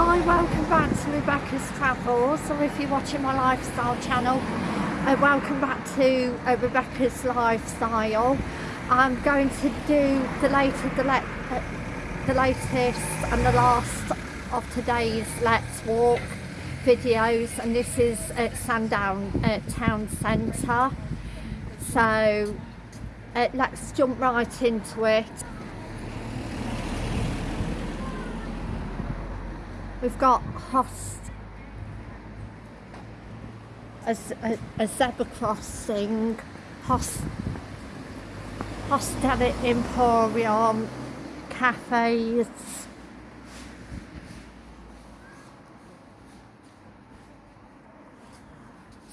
Hi, welcome back to Rebecca's Travels, or if you're watching my lifestyle channel, uh, welcome back to uh, Rebecca's Lifestyle. I'm going to do the latest, the, uh, the latest and the last of today's Let's Walk videos, and this is at Sandown uh, Town Centre. So uh, let's jump right into it. We've got host. A, a, a zebra crossing, host, Hostel Emporium, cafes,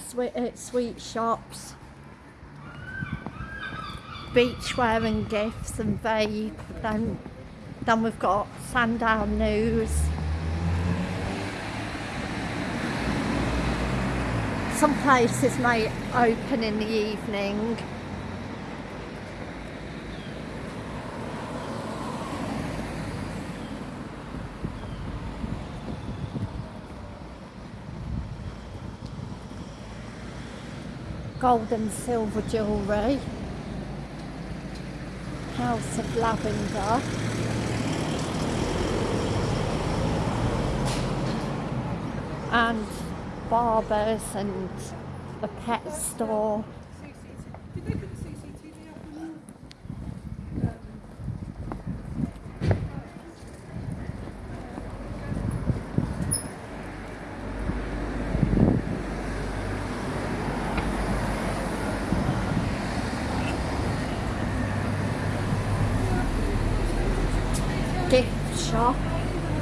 sweet, uh, sweet shops, beachwear and gifts and vape. Then, then we've got Sandown News. Some places may open in the evening. Gold and silver jewellery. House of Lavender. And barbers and a pet store. Gift shop.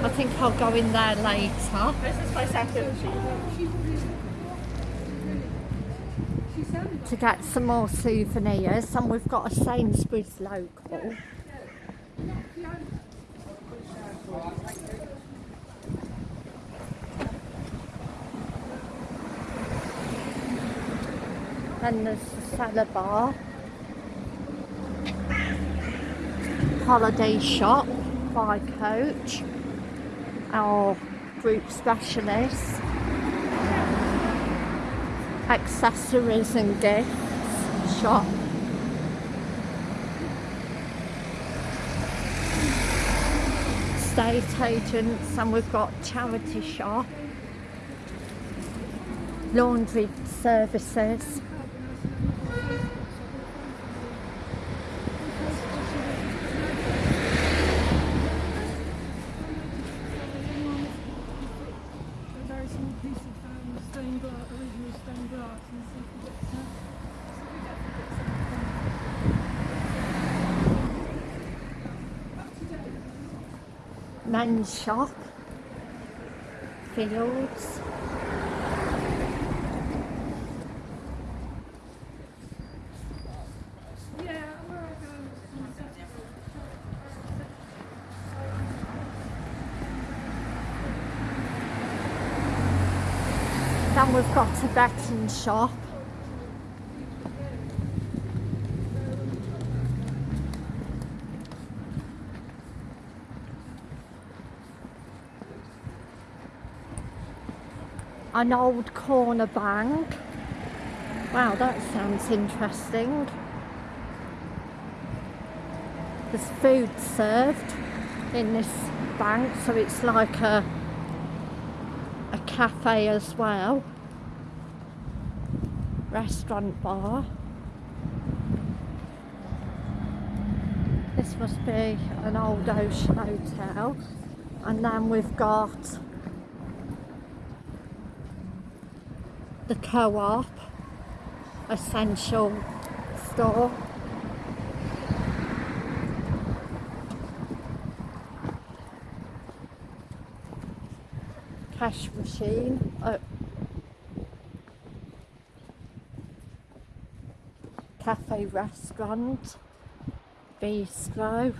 I think I'll go in there later. This is my second to get some more souvenirs and we've got a Sainsbury's local. And there's the cellar bar. Holiday shop by Coach. Our group specialist accessories and gifts shop. State agents and we've got charity shop, laundry services. Men's shop, fields. Then we've got a betting shop. An old corner bank. Wow, that sounds interesting. There's food served in this bank, so it's like a a cafe as well. Restaurant bar. This must be an old ocean hotel. And then we've got the co-op essential store. Cash machine. Uh, cafe restaurant. Bistro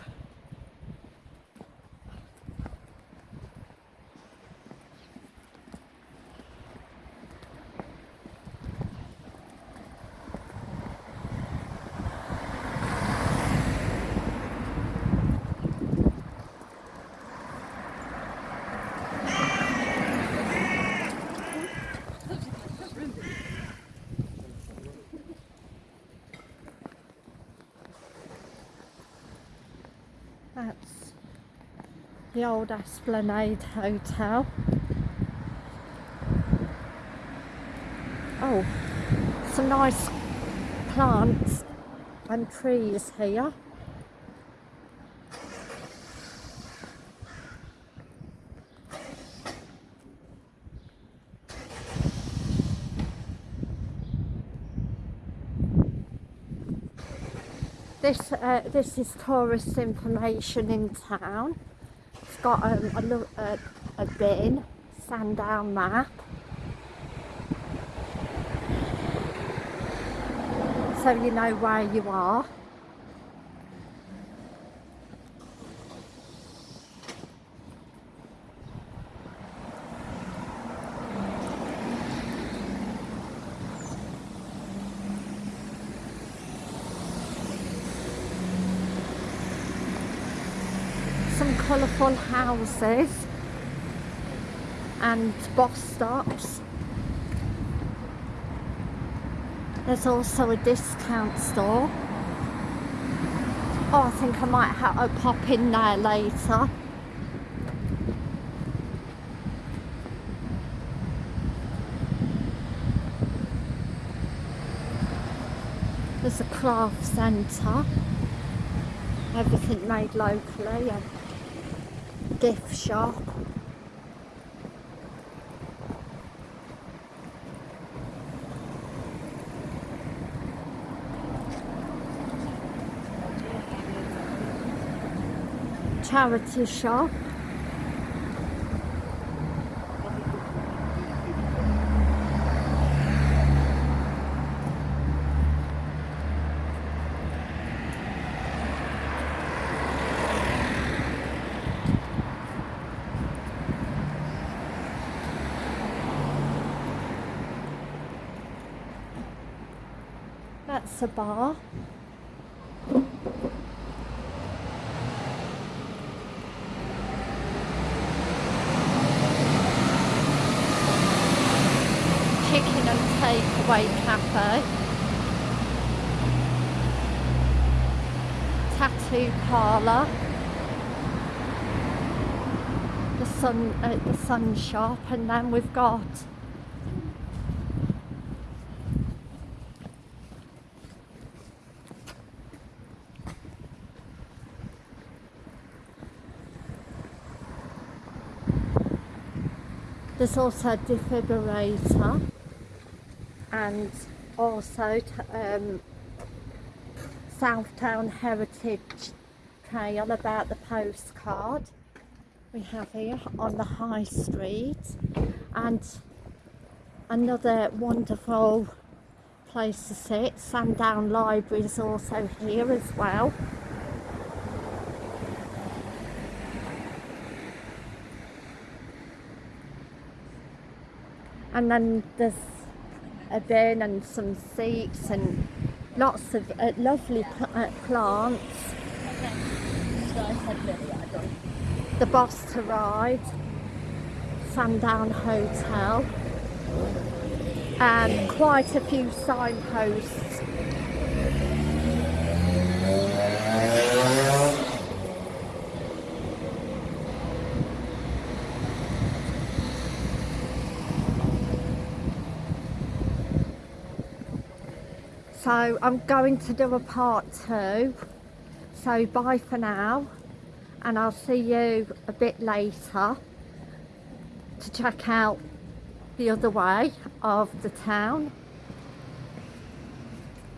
That's the old Esplanade Hotel. Oh, some nice plants and trees here. This uh, this is tourist information in town. Got um, a, a, a bin, Sandown map. So you know where you are. Some colourful houses and bus stops. There's also a discount store. Oh, I think I might have to pop in there later. There's a craft centre. Everything made locally. A gift shop. charity shop. That's a bar. chicken and takeaway cafe. Tattoo parlour. The sun, uh, the sun shop, and then we've got There's also a defibrillator and also um, Sandown Heritage Trail about the postcard we have here on the High Street and another wonderful place to sit. Sandown Library is also here as well. And then there's a bin and some seats and lots of uh, lovely uh, plants. The bus to ride, Sandown Hotel, and quite a few signposts. So I'm going to do a part two. So bye for now, and I'll see you a bit later to check out the other way of the town.